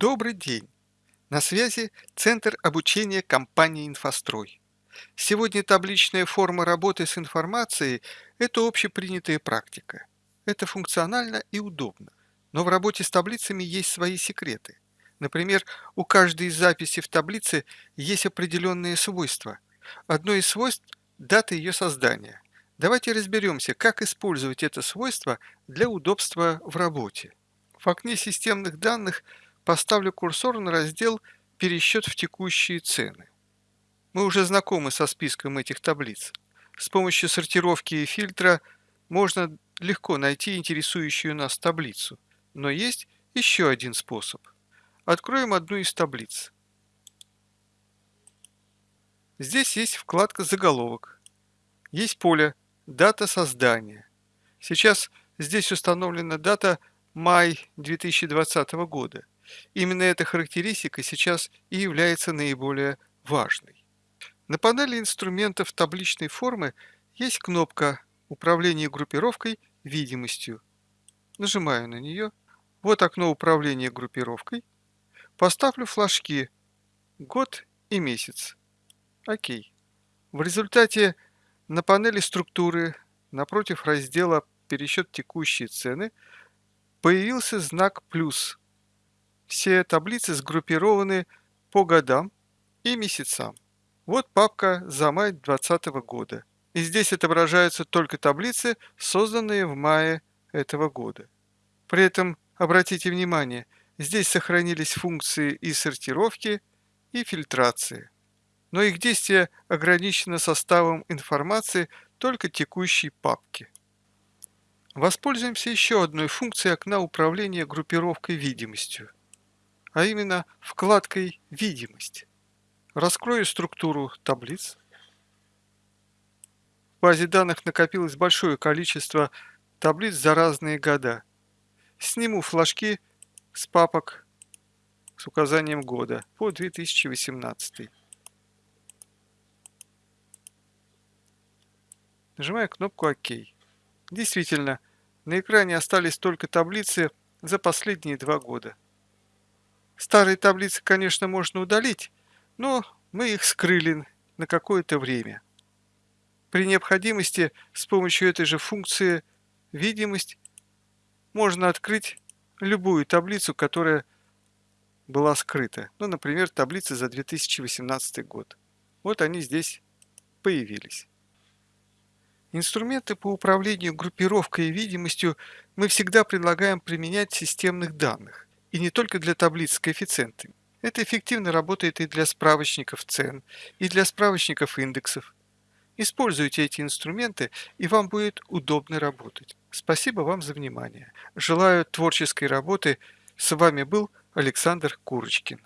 Добрый день! На связи Центр обучения компании «Инфострой». Сегодня табличная форма работы с информацией– это общепринятая практика. Это функционально и удобно. Но в работе с таблицами есть свои секреты. Например, у каждой из записей в таблице есть определенные свойства. Одно из свойств – дата ее создания. Давайте разберемся, как использовать это свойство для удобства в работе. В окне системных данных поставлю курсор на раздел «Пересчет в текущие цены». Мы уже знакомы со списком этих таблиц. С помощью сортировки и фильтра можно легко найти интересующую нас таблицу. Но есть еще один способ. Откроем одну из таблиц. Здесь есть вкладка «Заголовок». Есть поле «Дата создания». Сейчас здесь установлена дата май 2020 года. Именно эта характеристика сейчас и является наиболее важной. На панели инструментов табличной формы есть кнопка «Управление группировкой видимостью». Нажимаю на нее. Вот окно управления группировкой. Поставлю флажки «Год» и «Месяц». Окей. В результате на панели структуры напротив раздела «Пересчет текущие цены» появился знак «плюс». Все таблицы сгруппированы по годам и месяцам. Вот папка за май 2020 года. И здесь отображаются только таблицы, созданные в мае этого года. При этом, обратите внимание, здесь сохранились функции и сортировки, и фильтрации. Но их действие ограничено составом информации только текущей папки. Воспользуемся еще одной функцией окна управления группировкой видимостью, а именно вкладкой «Видимость». Раскрою структуру таблиц. В базе данных накопилось большое количество таблиц за разные года. Сниму флажки с папок с указанием года по 2018. Нажимаю кнопку ОК. Действительно, на экране остались только таблицы за последние два года. Старые таблицы, конечно, можно удалить, но мы их скрыли на какое-то время. При необходимости с помощью этой же функции «Видимость» можно открыть любую таблицу, которая была скрыта. Ну, например, таблицы за 2018 год. Вот они здесь появились. Инструменты по управлению группировкой и видимостью мы всегда предлагаем применять системных данных, и не только для таблиц с коэффициентами. Это эффективно работает и для справочников цен, и для справочников индексов. Используйте эти инструменты, и вам будет удобно работать. Спасибо вам за внимание. Желаю творческой работы. С вами был Александр Курочкин.